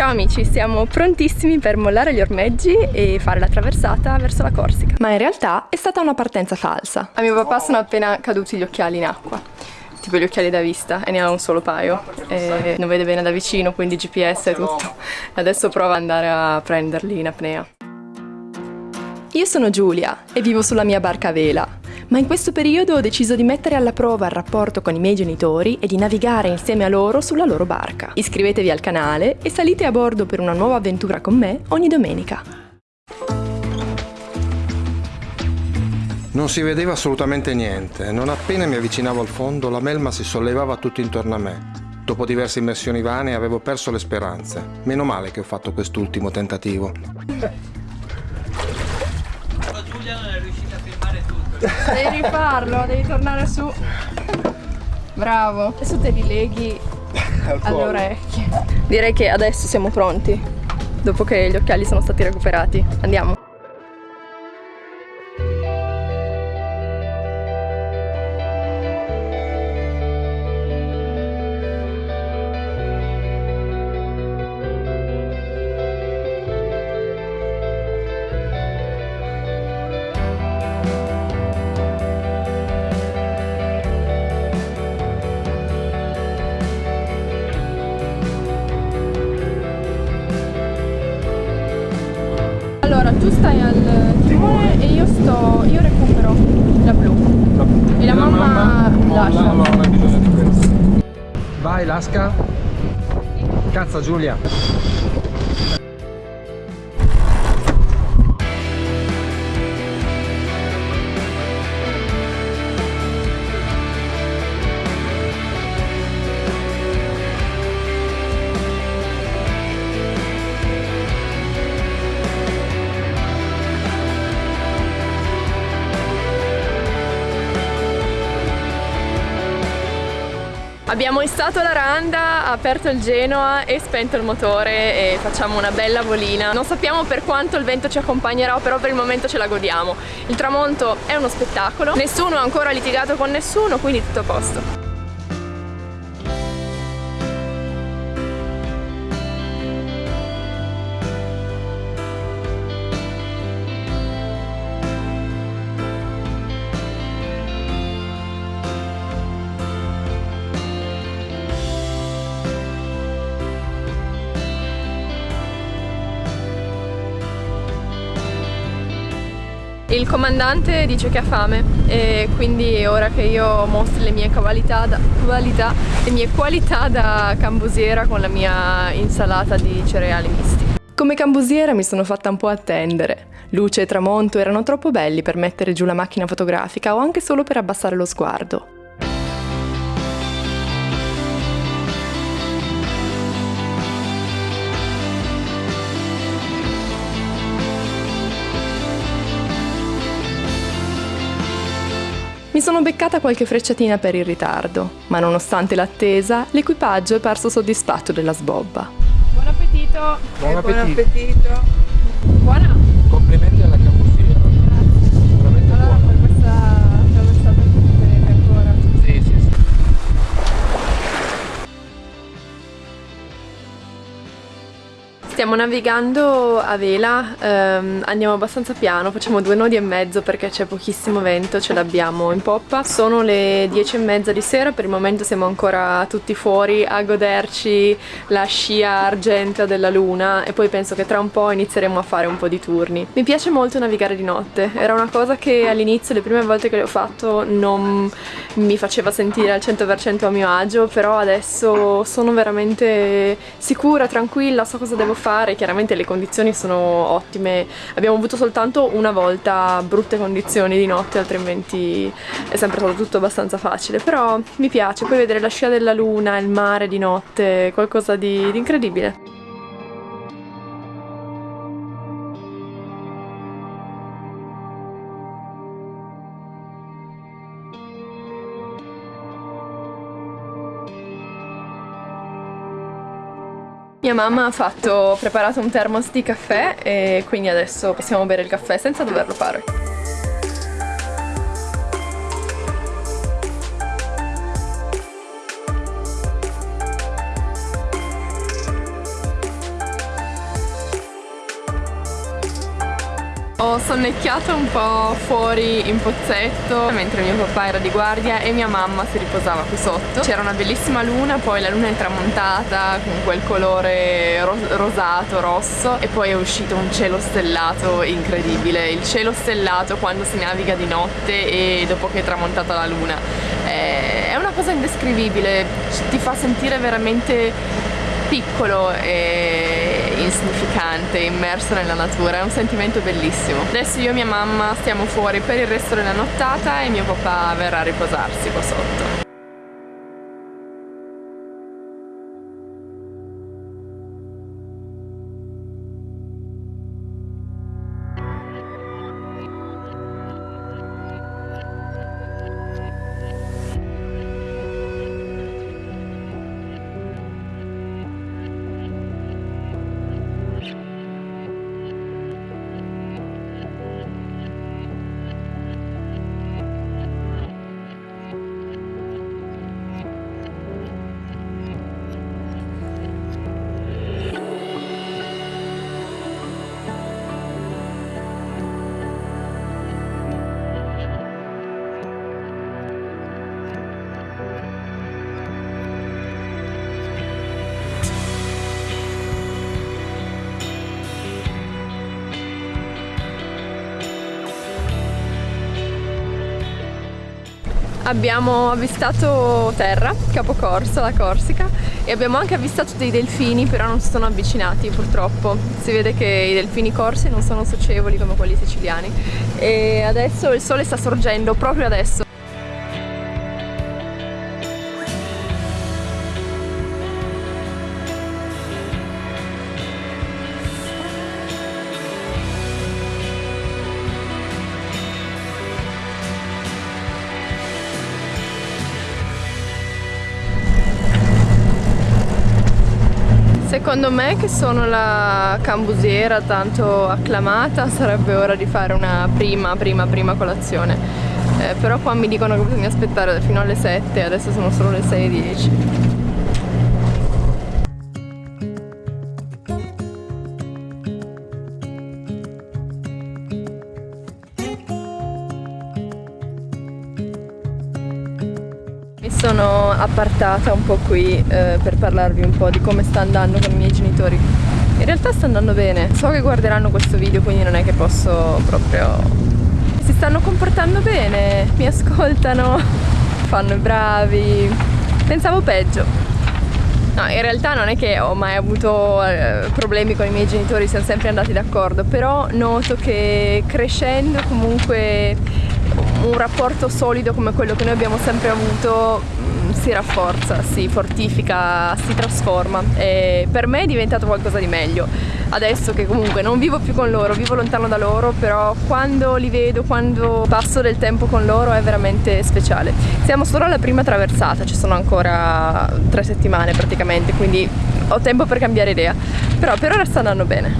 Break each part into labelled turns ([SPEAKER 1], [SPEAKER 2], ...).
[SPEAKER 1] Ciao amici, siamo prontissimi per mollare gli ormeggi e fare la traversata verso la Corsica. Ma in realtà è stata una partenza falsa. A mio papà sono appena caduti gli occhiali in acqua tipo gli occhiali da vista e ne ha un solo paio e non vede bene da vicino quindi GPS e tutto adesso prova ad andare a prenderli in apnea io sono Giulia e vivo sulla mia barca a vela ma in questo periodo ho deciso di mettere alla prova il rapporto con i miei genitori e di navigare insieme a loro sulla loro barca. Iscrivetevi al canale e salite a bordo per una nuova avventura con me ogni domenica.
[SPEAKER 2] Non si vedeva assolutamente niente. Non appena mi avvicinavo al fondo, la melma si sollevava tutto intorno a me. Dopo diverse immersioni vane avevo perso le speranze. Meno male che ho fatto quest'ultimo tentativo.
[SPEAKER 3] Giulia non è riuscita a filmare tutto.
[SPEAKER 1] Devi rifarlo, devi tornare su. Bravo. Adesso te li leghi alle orecchie. Direi che adesso siamo pronti. Dopo che gli occhiali sono stati recuperati. Andiamo.
[SPEAKER 2] Lasca. Cazza Giulia.
[SPEAKER 1] Abbiamo issato la randa, aperto il Genoa e spento il motore e facciamo una bella volina. Non sappiamo per quanto il vento ci accompagnerà, però per il momento ce la godiamo. Il tramonto è uno spettacolo, nessuno ha ancora litigato con nessuno, quindi tutto a posto. Il comandante dice che ha fame e quindi ora che io mostro le mie qualità da, qualità, le mie qualità da cambusiera con la mia insalata di cereali misti. Come cambusiera mi sono fatta un po' attendere. Luce e tramonto erano troppo belli per mettere giù la macchina fotografica o anche solo per abbassare lo sguardo. Mi sono beccata qualche frecciatina per il ritardo, ma nonostante l'attesa, l'equipaggio è parso soddisfatto della sbobba. Buon appetito!
[SPEAKER 2] Buon appetito!
[SPEAKER 3] Buon appetito.
[SPEAKER 1] Buona!
[SPEAKER 2] Complimenti alla
[SPEAKER 1] Stiamo navigando a vela, ehm, andiamo abbastanza piano, facciamo due nodi e mezzo perché c'è pochissimo vento, ce l'abbiamo in poppa. Sono le dieci e mezza di sera, per il momento siamo ancora tutti fuori a goderci la scia argentea della luna e poi penso che tra un po' inizieremo a fare un po' di turni. Mi piace molto navigare di notte, era una cosa che all'inizio, le prime volte che l'ho fatto, non mi faceva sentire al 100% a mio agio, però adesso sono veramente sicura, tranquilla, so cosa devo fare, chiaramente le condizioni sono ottime, abbiamo avuto soltanto una volta brutte condizioni di notte, altrimenti è sempre stato tutto abbastanza facile, però mi piace, poi vedere la scia della luna, il mare di notte, qualcosa di, di incredibile. Mia mamma ha fatto, preparato un thermos di caffè e quindi adesso possiamo bere il caffè senza doverlo fare. Ho sonnecchiato un po' fuori in pozzetto mentre mio papà era di guardia e mia mamma si riposava qui sotto. C'era una bellissima luna, poi la luna è tramontata con quel colore ro rosato, rosso e poi è uscito un cielo stellato incredibile. Il cielo stellato quando si naviga di notte e dopo che è tramontata la luna. È una cosa indescrivibile, ti fa sentire veramente piccolo e insignificante, immerso nella natura, è un sentimento bellissimo. Adesso io e mia mamma stiamo fuori per il resto della nottata e mio papà verrà a riposarsi qua sotto. Abbiamo avvistato terra, Capocorso, la Corsica e abbiamo anche avvistato dei delfini però non si sono avvicinati purtroppo. Si vede che i delfini corsi non sono socievoli come quelli siciliani. E adesso il sole sta sorgendo proprio adesso Secondo me che sono la cambusiera tanto acclamata sarebbe ora di fare una prima prima prima colazione. Eh, però qua mi dicono che bisogna aspettare fino alle 7 adesso sono solo le 6.10 appartata un po' qui eh, per parlarvi un po' di come sta andando con i miei genitori. In realtà sta andando bene, so che guarderanno questo video quindi non è che posso proprio... Si stanno comportando bene, mi ascoltano, fanno i bravi, pensavo peggio. No, in realtà non è che ho mai avuto eh, problemi con i miei genitori, siamo sempre andati d'accordo, però noto che crescendo comunque un rapporto solido come quello che noi abbiamo sempre avuto si rafforza, si fortifica, si trasforma e per me è diventato qualcosa di meglio. Adesso che comunque non vivo più con loro, vivo lontano da loro, però quando li vedo, quando passo del tempo con loro è veramente speciale. Siamo solo alla prima traversata, ci sono ancora tre settimane praticamente, quindi ho tempo per cambiare idea, però per ora sta andando bene.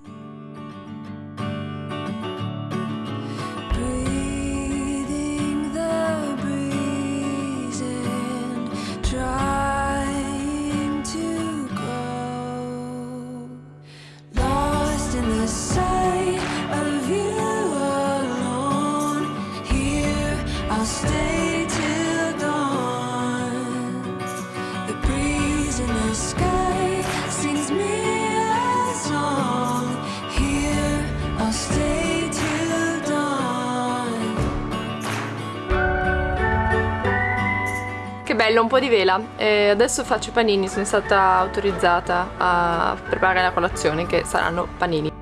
[SPEAKER 1] Bello, un po' di vela. E adesso faccio i panini, sono stata autorizzata a preparare la colazione che saranno panini.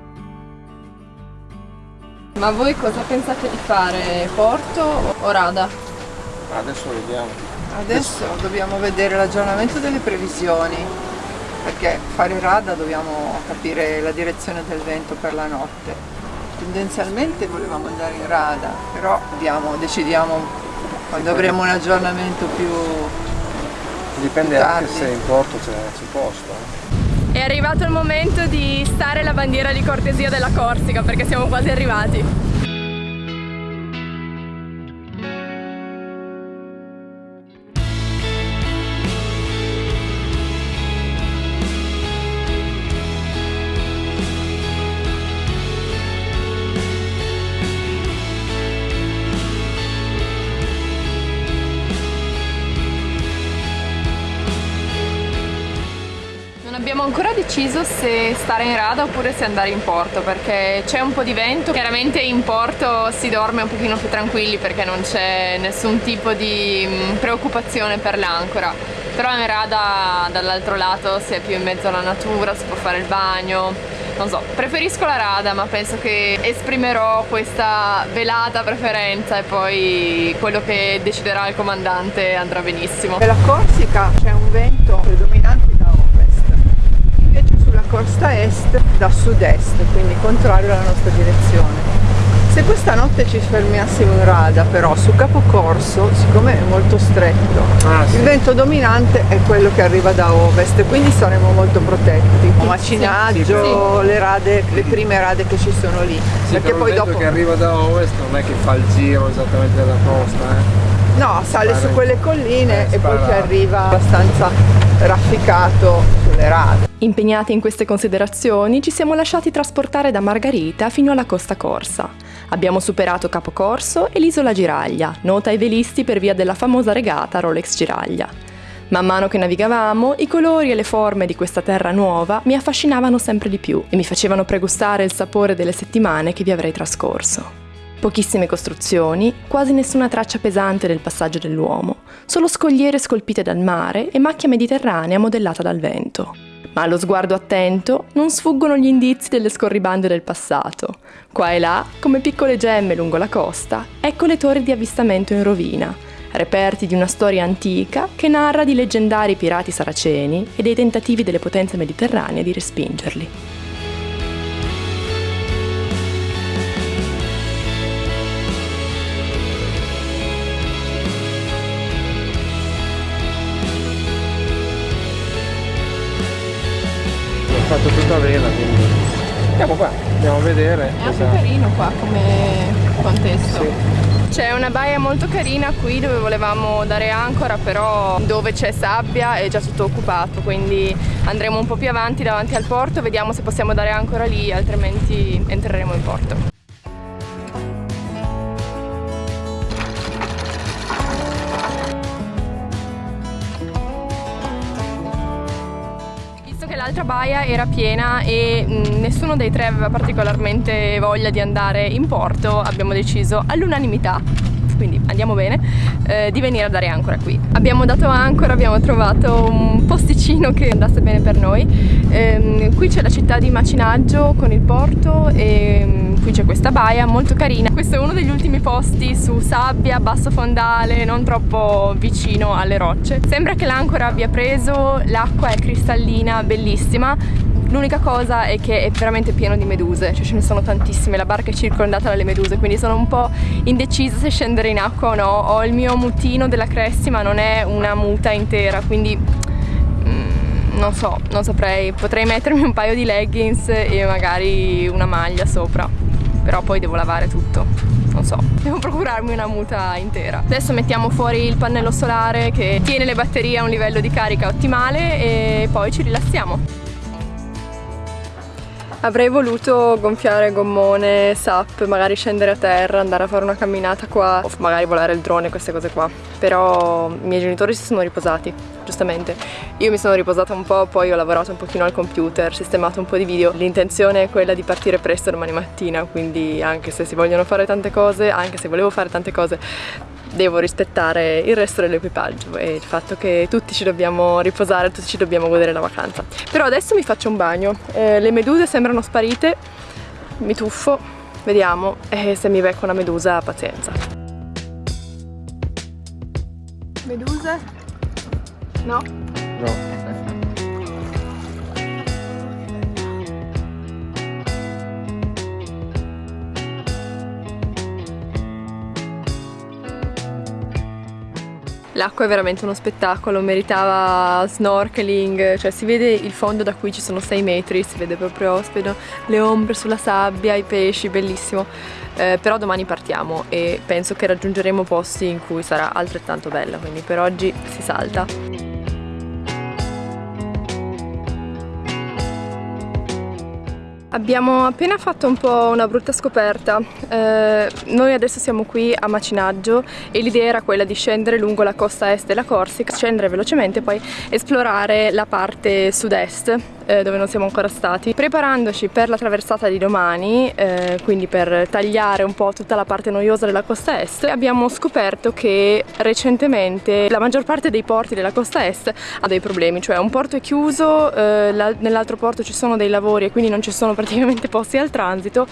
[SPEAKER 1] Ma voi cosa pensate di fare? Porto o rada?
[SPEAKER 2] Adesso vediamo.
[SPEAKER 4] Adesso dobbiamo vedere l'aggiornamento delle previsioni perché fare rada dobbiamo capire la direzione del vento per la notte. Tendenzialmente volevamo andare in rada, però vediamo, decidiamo quando avremo un aggiornamento più
[SPEAKER 2] Dipende
[SPEAKER 4] più
[SPEAKER 2] anche
[SPEAKER 4] tardi.
[SPEAKER 2] se in porto c'è posto. eh.
[SPEAKER 1] È arrivato il momento di stare la bandiera di cortesia della Corsica perché siamo quasi arrivati. Ancora deciso se stare in rada oppure se andare in porto perché c'è un po' di vento, chiaramente in porto si dorme un pochino più tranquilli perché non c'è nessun tipo di mm, preoccupazione per l'ancora. Però in rada dall'altro lato si è più in mezzo alla natura, si può fare il bagno. Non so, preferisco la rada ma penso che esprimerò questa velata preferenza e poi quello che deciderà il comandante andrà benissimo.
[SPEAKER 4] Nella Corsica c'è un vento predominante sulla costa est da sud-est, quindi contrario alla nostra direzione. Se questa notte ci fermassimo in rada però su capocorso, siccome è molto stretto, ah, sì. il vento dominante è quello che arriva da ovest, quindi saremo molto protetti. Macinaggio, sì, le rade, le prime rade che ci sono lì.
[SPEAKER 5] Sì, perché poi dopo che arriva da ovest non è che fa il giro esattamente della costa, eh?
[SPEAKER 4] No, sale spara su quelle colline eh, e poi ci arriva abbastanza rafficato sulle rade.
[SPEAKER 1] Impegnati in queste considerazioni, ci siamo lasciati trasportare da Margarita fino alla Costa Corsa. Abbiamo superato Capocorso e l'isola Giraglia, nota ai velisti per via della famosa regata Rolex Giraglia. Man mano che navigavamo, i colori e le forme di questa terra nuova mi affascinavano sempre di più e mi facevano pregustare il sapore delle settimane che vi avrei trascorso. Pochissime costruzioni, quasi nessuna traccia pesante del passaggio dell'uomo, solo scogliere scolpite dal mare e macchia mediterranea modellata dal vento ma allo sguardo attento non sfuggono gli indizi delle scorribande del passato. Qua e là, come piccole gemme lungo la costa, ecco le torri di avvistamento in rovina, reperti di una storia antica che narra di leggendari pirati saraceni e dei tentativi delle potenze mediterranee di respingerli.
[SPEAKER 5] Fatto tutta vela quindi andiamo qua andiamo a vedere
[SPEAKER 1] è anche carino qua come contesto sì. C'è una baia molto carina qui dove volevamo dare ancora però dove c'è sabbia è già tutto occupato quindi andremo un po' più avanti davanti al porto vediamo se possiamo dare ancora lì altrimenti entreremo in porto l'altra baia era piena e mh, nessuno dei tre aveva particolarmente voglia di andare in porto, abbiamo deciso all'unanimità quindi andiamo bene, eh, di venire a dare ancora qui. Abbiamo dato ancora, abbiamo trovato un posticino che andasse bene per noi. Eh, qui c'è la città di Macinaggio con il porto e mm, qui c'è questa baia molto carina. Questo è uno degli ultimi posti su sabbia, basso fondale, non troppo vicino alle rocce. Sembra che l'ancora abbia preso, l'acqua è cristallina, bellissima L'unica cosa è che è veramente pieno di meduse, cioè ce ne sono tantissime, la barca è circondata dalle meduse, quindi sono un po' indecisa se scendere in acqua o no. Ho il mio mutino della Cressi ma non è una muta intera, quindi mm, non so, non saprei. Potrei mettermi un paio di leggings e magari una maglia sopra, però poi devo lavare tutto non so, devo procurarmi una muta intera. Adesso mettiamo fuori il pannello solare che tiene le batterie a un livello di carica ottimale e poi ci rilassiamo. Avrei voluto gonfiare gommone, SAP, magari scendere a terra, andare a fare una camminata qua o magari volare il drone, queste cose qua. Però i miei genitori si sono riposati, giustamente. Io mi sono riposata un po', poi ho lavorato un pochino al computer, sistemato un po' di video. L'intenzione è quella di partire presto domani mattina, quindi anche se si vogliono fare tante cose, anche se volevo fare tante cose, devo rispettare il resto dell'equipaggio e il fatto che tutti ci dobbiamo riposare, tutti ci dobbiamo godere la vacanza. Però adesso mi faccio un bagno, eh, le meduse sembrano sparite, mi tuffo, vediamo e se mi becco una medusa pazienza. Meduse? No?
[SPEAKER 5] No.
[SPEAKER 1] L'acqua è veramente uno spettacolo, meritava snorkeling, cioè si vede il fondo da qui ci sono 6 metri, si vede proprio, si le ombre sulla sabbia, i pesci, bellissimo. Eh, però domani partiamo e penso che raggiungeremo posti in cui sarà altrettanto bella, quindi per oggi si salta. Abbiamo appena fatto un po' una brutta scoperta, eh, noi adesso siamo qui a Macinaggio e l'idea era quella di scendere lungo la costa est della Corsica, scendere velocemente e poi esplorare la parte sud-est eh, dove non siamo ancora stati. Preparandoci per la traversata di domani, eh, quindi per tagliare un po' tutta la parte noiosa della costa est, abbiamo scoperto che recentemente la maggior parte dei porti della costa est ha dei problemi, cioè un porto è chiuso, eh, nell'altro porto ci sono dei lavori e quindi non ci sono praticamente posti al transito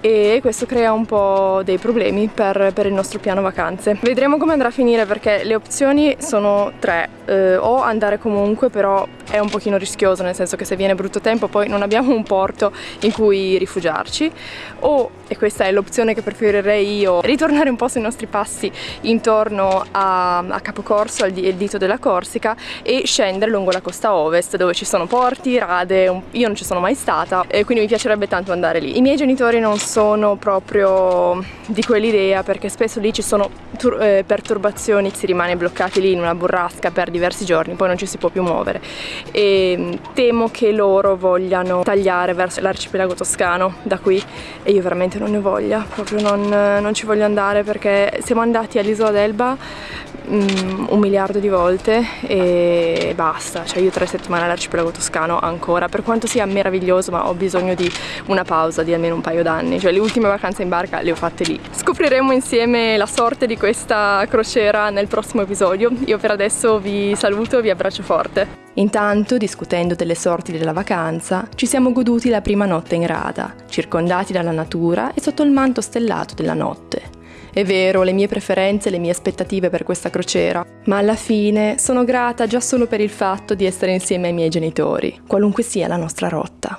[SPEAKER 1] e questo crea un po' dei problemi per, per, il nostro piano vacanze. Vedremo come andrà a finire perché le opzioni sono tre, eh, o andare comunque però è un pochino rischioso nel senso che se viene brutto tempo poi non abbiamo un porto in cui rifugiarci o, e questa è l'opzione che preferirei io, ritornare un po' sui nostri passi intorno a, a Capocorso, al dito della Corsica e scendere lungo la costa ovest dove ci sono porti, rade, un, io non ci sono mai stata e quindi mi piacerebbe tanto andare lì. I miei genitori non sono proprio di quell'idea perché spesso lì ci sono eh, perturbazioni, si rimane bloccati lì in una burrasca per diversi giorni, poi non ci si può più muovere. E mm, temo che loro vogliano tagliare verso l'arcipelago toscano da qui e io veramente non ne voglia, proprio non, non ci voglio andare perché siamo andati all'isola d'Elba um, un miliardo di volte e basta, cioè io tre settimane all'arcipelago toscano ancora, per quanto sia meraviglioso ma ho bisogno di una pausa di almeno un paio d'anni, cioè le ultime vacanze in barca le ho fatte lì. Scopriremo insieme la sorte di questa crociera nel prossimo episodio, io per adesso vi saluto e vi abbraccio forte. Intanto, discutendo delle sorti della vacanza, ci siamo goduti la prima notte in rada, circondati dalla natura e sotto il manto stellato della notte. È vero, le mie preferenze, le mie aspettative per questa crociera, ma alla fine sono grata già solo per il fatto di essere insieme ai miei genitori, qualunque sia la nostra rotta.